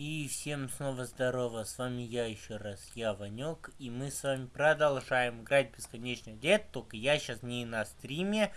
И всем снова здорово, с вами я еще раз, я Ванек, и мы с вами продолжаем играть бесконечно лет, только я сейчас не на стриме,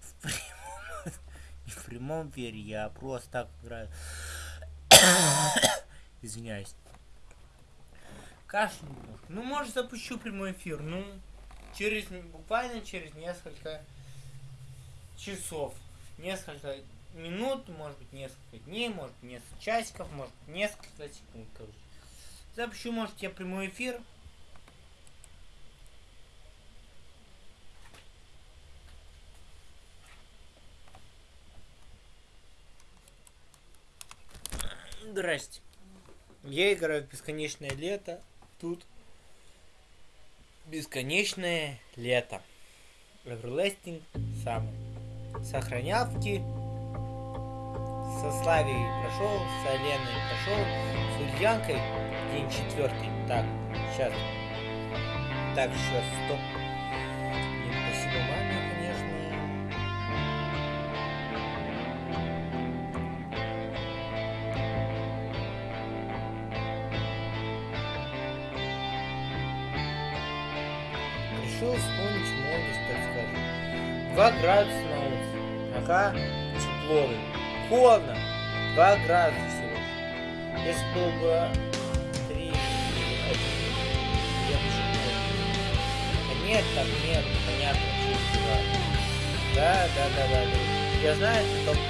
в прямом, не в прямом вере, я просто так играю. Извиняюсь. Кашель Ну, может, запущу прямой эфир, ну, через, буквально через несколько часов, несколько минут, может быть несколько дней, может несколько часиков, может несколько секунд, короче. Запущу, может, я прямой эфир. Здрасте. Я играю в бесконечное лето. Тут бесконечное лето. Everlasting Summer. Сохранявки со Славией прошел, с Оленой прошел, с Ульянкой день четвертый. Так, сейчас. Так, сейчас, стоп. Блин, спасибо маме, конечно. Решил вспомнить молодость, так скажем. Два градуса на улице. Ага, тепло холодно. 2 градуса всего. Если было бы 3, я бы А нет, там нет, понятно, что Да, да, да, да, да. Я знаю, ты только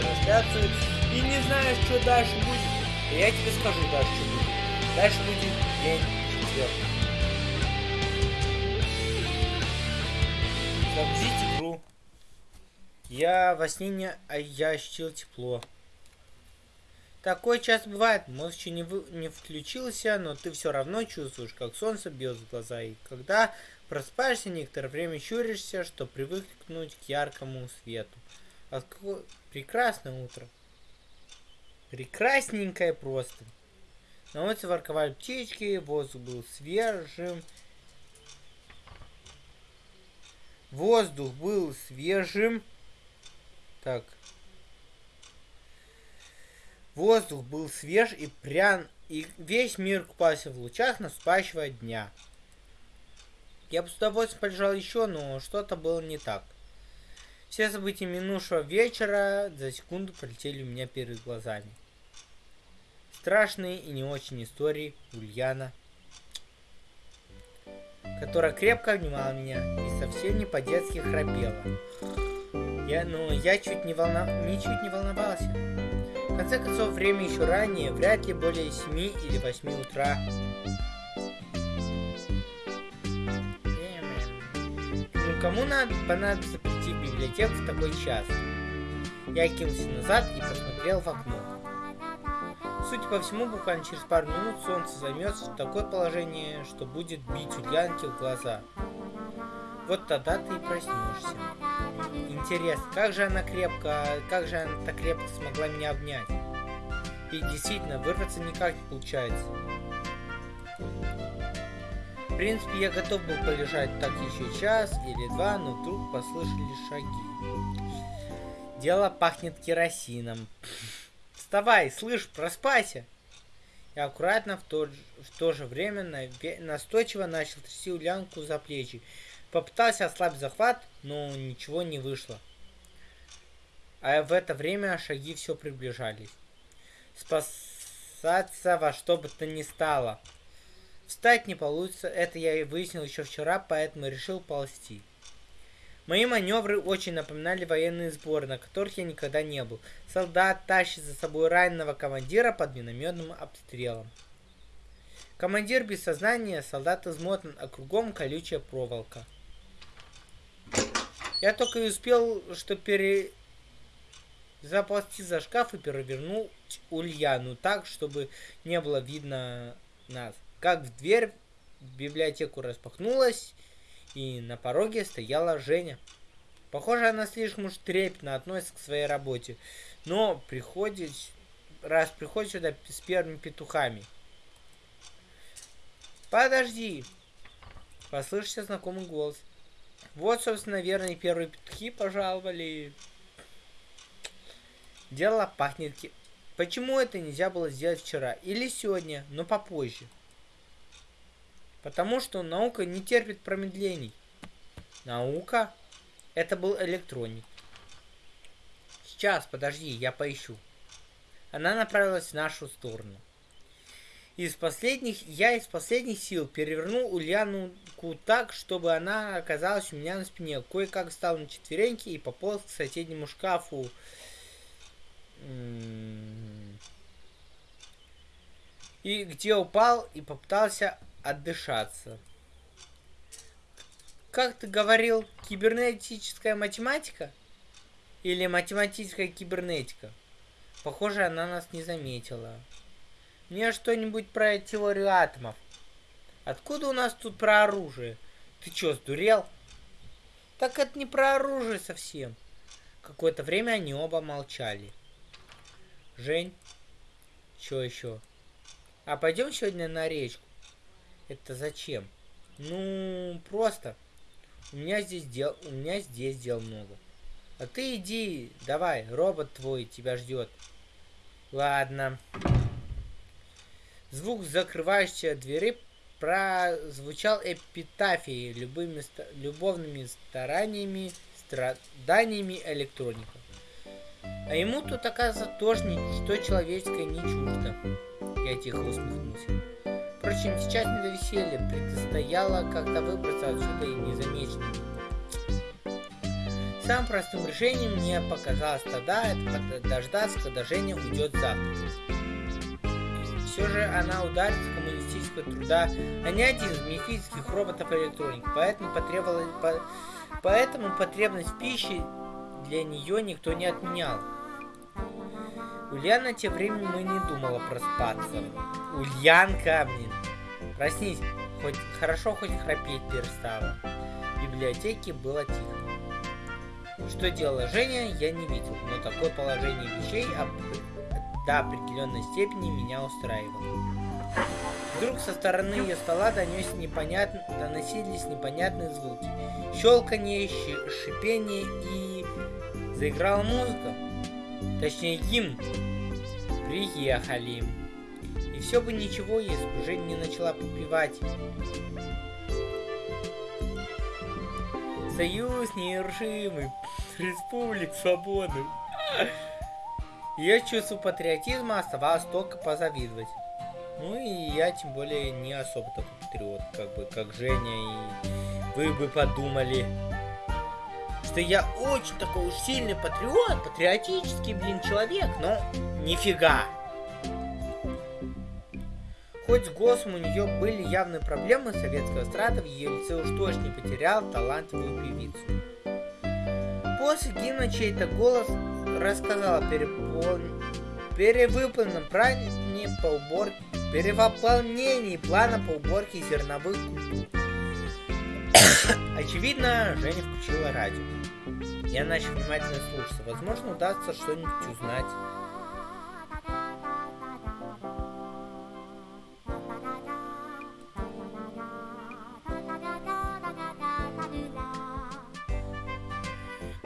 трансляцию и не знаешь, что дальше будет. И я тебе скажу дальше, что будет. Дальше будет день четвертый. Игру. Я во сне не... А я ощутил тепло. Такое часто бывает. Мозг еще не, вы... не включился, но ты все равно чувствуешь, как солнце бьет в глаза. И когда просыпаешься, некоторое время щуришься, чтобы привыкнуть к яркому свету. А какое прекрасное утро. Прекрасненькое просто. На улице ворковали птички, воздух был свежим. Воздух был свежим. Так. Воздух был свеж и прян, и весь мир купался в лучах наступающего дня. Я бы с удовольствием полежал еще, но что-то было не так. Все события минувшего вечера за секунду пролетели у меня перед глазами. Страшные и не очень истории Ульяна, которая крепко обнимала меня и совсем не по-детски храпела. Я, ну, я чуть не волна... ничуть не волновался. В конце концов, время еще ранее, вряд ли более 7 или 8 утра. Ну, кому надо, понадобится прийти в библиотеку в такой час? Я кинулся назад и посмотрел в окно. Судя по всему, буквально через пару минут солнце займется в такое положение, что будет бить Ульянке в глаза. Вот тогда ты и проснешься. Интересно, как же она крепко, как же она так крепко смогла меня обнять? И действительно, вырваться никак не получается. В принципе, я готов был полежать так еще час или два, но вдруг послышали шаги. Дело пахнет керосином. Вставай, слышь, проспайся! Я аккуратно в то, в то же время настойчиво начал трясти Улянку за плечи. Попытался ослабить захват, но ничего не вышло. А в это время шаги все приближались. Спасаться во что бы то ни стало. Встать не получится, это я и выяснил еще вчера, поэтому решил ползти. Мои маневры очень напоминали военные сборы, на которых я никогда не был. Солдат тащит за собой раненого командира под минометным обстрелом. Командир без сознания, солдат измотан, а кругом колючая проволока. Я только и успел, что пере... заползти за шкаф и перевернул Ульяну так, чтобы не было видно нас. Как в дверь в библиотеку распахнулась, и на пороге стояла Женя. Похоже, она слишком уж трепетно относится к своей работе, но приходит, раз приходит сюда с первыми петухами. Подожди! Послышался знакомый голос. Вот, собственно, наверное, первые петухи пожаловали. Дело пахнет... Почему это нельзя было сделать вчера или сегодня, но попозже? Потому что наука не терпит промедлений. Наука? Это был электроник. Сейчас, подожди, я поищу. Она направилась в нашу сторону. Из последних, я из последних сил перевернул Ульянку так, чтобы она оказалась у меня на спине. Кое-как встал на четвереньки и пополз к соседнему шкафу. И где упал и попытался отдышаться. Как ты говорил, кибернетическая математика? Или математическая кибернетика? Похоже, она нас не заметила. Мне что-нибудь про теорию атомов. Откуда у нас тут про оружие? Ты чё, сдурел? Так это не про оружие совсем. Какое-то время они оба молчали. Жень, что еще? А пойдем сегодня на речку. Это зачем? Ну, просто. У меня здесь дел, у меня здесь дел много. А ты иди, давай, робот твой тебя ждет. Ладно. Звук закрывающейся двери прозвучал эпитафией любыми любовными стараниями, страданиями электроника. А ему тут, оказывается, тоже ничто человеческое не чуждо. Я тихо усмехнулся. Впрочем, сейчас не до веселья, предстояло как-то выбраться отсюда и незамеченным. Самым простым решением мне показалось тогда это дождаться, когда Женя уйдет завтра все же она ударится коммунистического труда, а не один из мифических роботов-электроник. Поэтому, потребовалась, по, поэтому потребность в пище для нее никто не отменял. Ульяна тем временем мы не думала проспаться. Ульянка, блин. Проснись, хоть хорошо хоть храпеть перестала. В библиотеке было тихо. Что делала Женя, я не видел, но такое положение вещей до определенной степени меня устраивало. Вдруг со стороны ее стола донес непонятно, доносились непонятные звуки. Щелканье, шипение и... Заиграла музыка. Точнее, гимн. Приехали. И все бы ничего, если бы Жень не начала попивать. Союз нерушимый. Республик свободы. Ее чувству патриотизма оставалось только позавидовать. Ну и я тем более не особо такой патриот, как бы, как Женя, и вы бы подумали, что я очень такой уж сильный патриот, патриотический, блин, человек, но нифига. Хоть с голосом у нее были явные проблемы советского эстрада, в ее лице уж точно не потерял талантливую певицу. После гимна чей-то голос рассказала перепол... перевыполненном плане по уборке, перевыполнении плана по уборке зерновых культур. Очевидно, Женя включила радио. Я начал внимательно слушаться. Возможно, удастся что-нибудь узнать.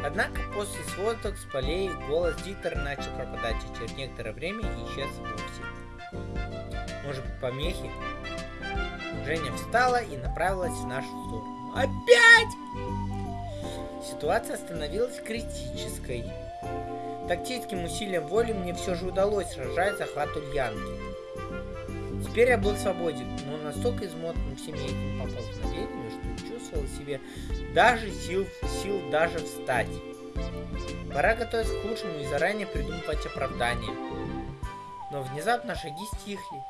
Однако после сводок с полей голос диктора начал пропадать и через некоторое время исчез вовсе. Может помехи? Женя встала и направилась в нашу сторону. Опять! Ситуация становилась критической. Тактическим усилием воли мне все же удалось сражать захват Ульянки. Теперь я был свободен, но настолько измотан всеми этими поползновениями, что чувствовал себе даже сил, сил даже встать. Пора готовиться к худшему и заранее придумывать оправдание. Но внезапно шаги стихли.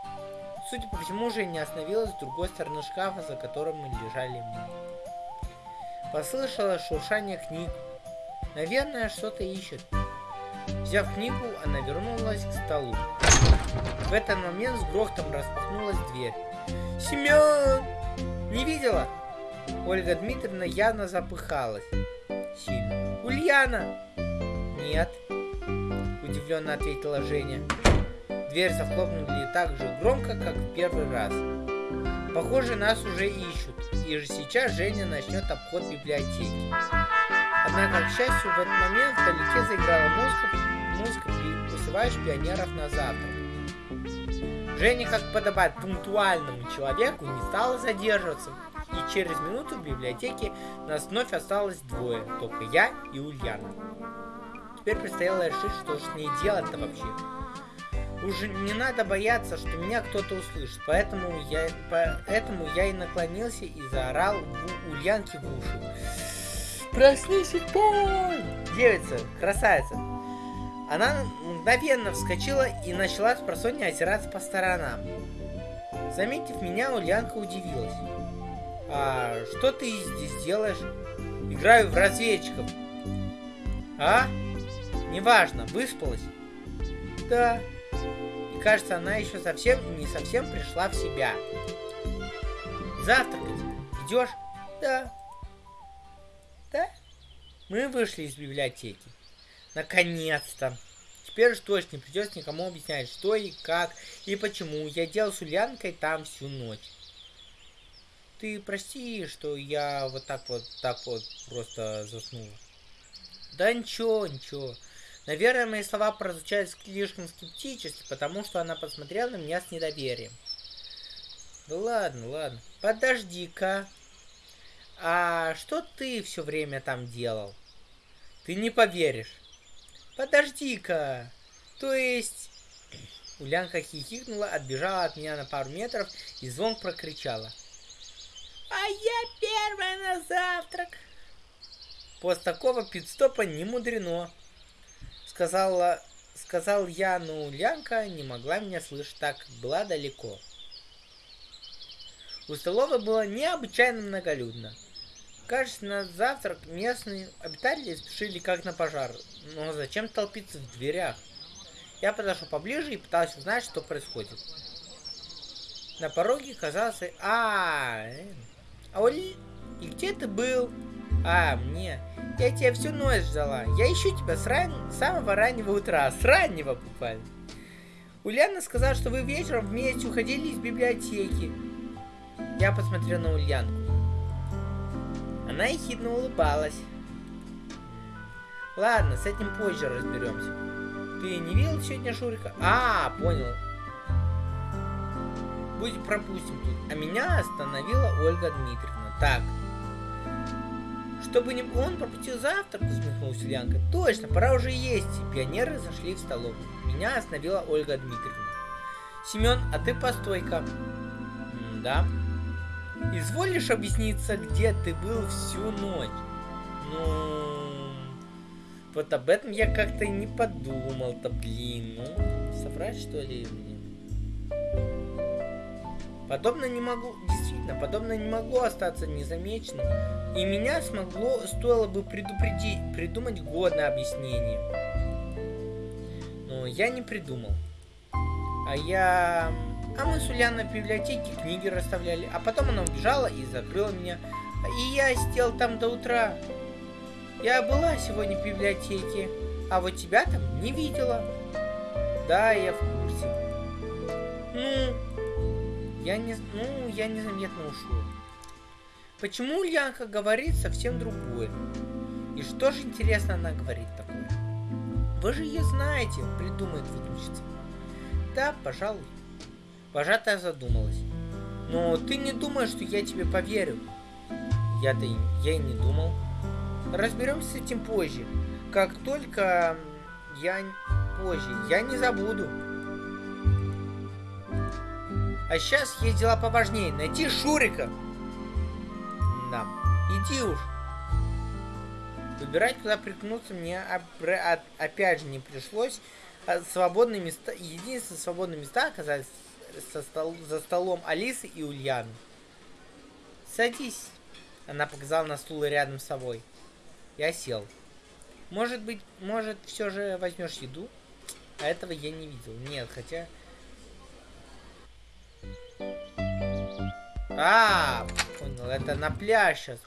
Судя по всему, уже не остановилась с другой стороны шкафа, за которым мы лежали мы. Послышалось шуршание книг. Наверное, что-то ищет. Взяв книгу, она вернулась к столу. В этот момент с грохотом распахнулась дверь. «Семен! Не видела?» Ольга Дмитриевна явно запыхалась. Сильно. «Ульяна!» «Нет», удивленно ответила Женя. Дверь захлопнули так же громко, как в первый раз. Похоже, нас уже ищут, и же сейчас Женя начнет обход библиотеки. Однако, к счастью, в этот момент вдалеке заиграла музыка, музыка вызываешь пионеров на завтрак. Женя, как подобает пунктуальному человеку, не стала задерживаться, через минуту в библиотеке нас вновь осталось двое, только я и Ульяна. Теперь предстояло решить, что же с ней делать-то вообще. Уже не надо бояться, что меня кто-то услышит, поэтому я, поэтому я и наклонился и заорал в Ульянке в уши. Проснись, Пой! Девица, красавица. Она мгновенно вскочила и начала с просонья озираться по сторонам. Заметив меня, Ульянка удивилась. А что ты здесь делаешь? Играю в разведчиков. А? Неважно, выспалась? Да. И кажется, она еще совсем не совсем пришла в себя. Завтракать. Идешь? Да. Да? Мы вышли из библиотеки. Наконец-то. Теперь уж точно придется никому объяснять, что и как, и почему я делал с Ульянкой там всю ночь. Ты прости, что я вот так вот, так вот просто заснул. Да ничего, ничего. Наверное, мои слова прозвучали слишком скептически, потому что она посмотрела на меня с недоверием. Да ладно, ладно. Подожди-ка. А что ты все время там делал? Ты не поверишь. Подожди-ка. То есть... Улянка хихикнула, отбежала от меня на пару метров и звон прокричала. А я первая на завтрак. После такого пидстопа не мудрено. Сказала, сказал я, но Лянка не могла меня слышать, так была далеко. У столовой было необычайно многолюдно. Кажется, на завтрак местные обитатели спешили как на пожар. Но зачем толпиться в дверях? Я подошел поближе и пытался узнать, что происходит. На пороге казался... А, -а, -а а Оли, и где ты был? А, мне. Я тебя всю ночь ждала. Я ищу тебя с ран... самого раннего утра. С раннего буквально. Ульяна сказала, что вы вечером вместе уходили из библиотеки. Я посмотрел на Ульянку. Она ехидно улыбалась. Ладно, с этим позже разберемся. Ты не видел сегодня Шурика? А, понял. Будь пропустим тут. А меня остановила Ольга Дмитриевна. Так. Чтобы не он пропустил завтрак, усмехнулась Ульянка. Точно, пора уже есть. И пионеры зашли в столовую. Меня остановила Ольга Дмитриевна. Семен, а ты постой-ка. Да. Изволишь объясниться, где ты был всю ночь? Ну... Вот об этом я как-то не подумал-то, блин. Ну, соврать что ли? Подобно не могу, действительно, подобно не могло остаться незамеченным, и меня смогло, стоило бы предупредить, придумать годное объяснение. Но я не придумал. А я... А мы с Ульяной в библиотеке книги расставляли, а потом она убежала и закрыла меня. И я сидел там до утра. Я была сегодня в библиотеке, а вот тебя там не видела. Да, я в я не... Ну, я незаметно ушел. Почему Ульянка говорит совсем другое? И что же интересно она говорит такое? Вы же ее знаете, придумает выдумщица. Да, пожалуй. Вожатая задумалась. Но ты не думаешь, что я тебе поверю? Я-то я и не думал. Разберемся с этим позже. Как только я позже, я не забуду. А сейчас есть дела поважнее. Найти Шурика. Да. Иди уж. Выбирать, куда приткнуться мне опять же не пришлось. А свободные места, единственные свободные места оказались со стол, за столом Алисы и Ульяны. Садись. Она показала на стул рядом с собой. Я сел. Может быть, может, все же возьмешь еду? А этого я не видел. Нет, хотя... А, понял, это на пляж сейчас.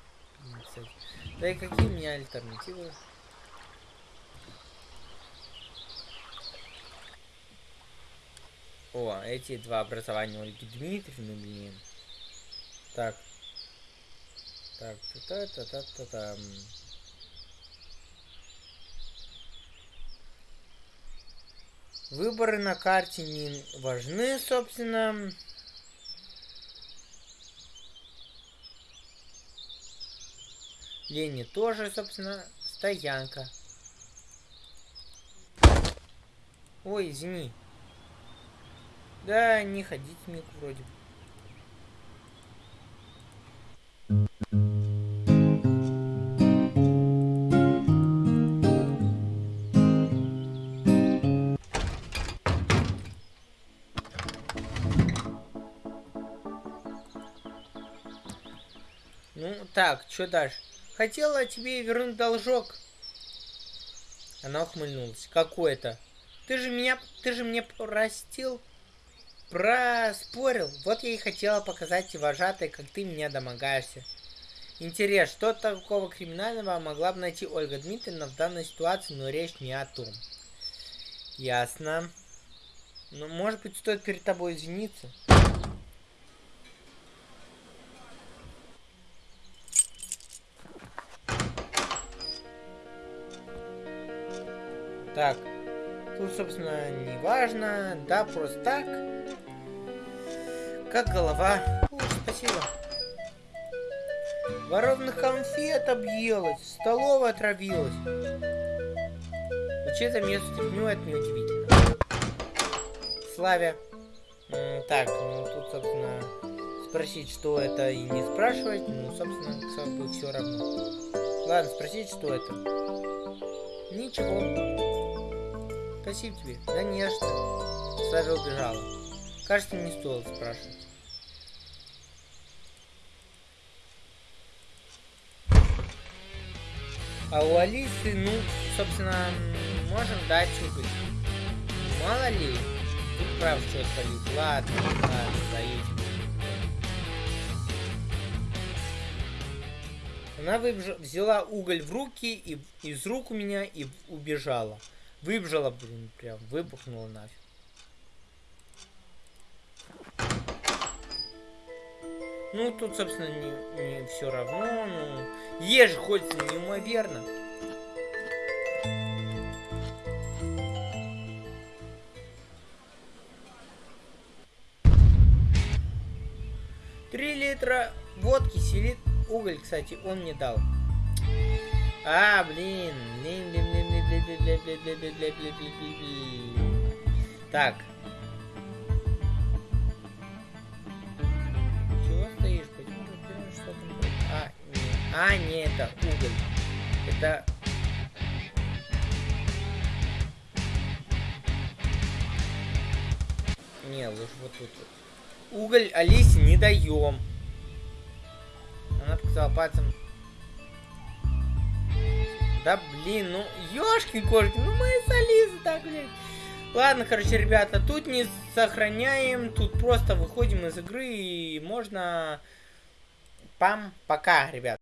Да и какие у меня альтернативы? О, эти два образования Ольги Дмитриевны, блин. Так. Так, та-та-та-та-та-там. -та. Выборы на карте не важны, собственно. Лени тоже, собственно, стоянка. Ой, извини. Да, не ходить миг вроде. Ну, так, что дальше? Хотела тебе вернуть должок. Она ухмыльнулась. Какой это? Ты же меня, ты же мне простил, проспорил. Вот я и хотела показать вожатой, как ты меня домогаешься. Интерес, что такого криминального могла бы найти Ольга Дмитриевна в данной ситуации, но речь не о том. Ясно. Ну, может быть, стоит перед тобой извиниться? Так, тут, собственно, не важно, да, просто так. Как голова. О, спасибо. Воровных конфет объелась, столовая отравилась. Учиться место стряпню, это неудивительно. Славя. Так, ну тут, собственно, спросить, что это, и не спрашивать, ну, собственно, бы все равно. Ладно, спросить, что это. Ничего. Спасибо тебе. Да не что. Славя убежала. Кажется, не стоило спрашивать. А у Алисы, ну, собственно, можем дать уголь. Мало ли. Тут прав что полить. Ладно, ладно, даете. Она взяла уголь в руки и из рук у меня и убежала. Выбежала, блин, прям выпухнула нафиг. Ну, тут, собственно, не, не все равно. Ну, ешь хочется неимоверно. Три литра водки, селит уголь, кстати, он мне дал. А, блин. Блин, блин, Так. Чего стоишь? Почему ты что там? А, не. А, не, это уголь. Это... Не, лучше вот тут. Уголь Алисе не даем. Она показала пальцем да блин, ну ёшкин кошки, ну мы солисты так, блин. Ладно, короче, ребята, тут не сохраняем, тут просто выходим из игры и можно... Пам, пока, ребят.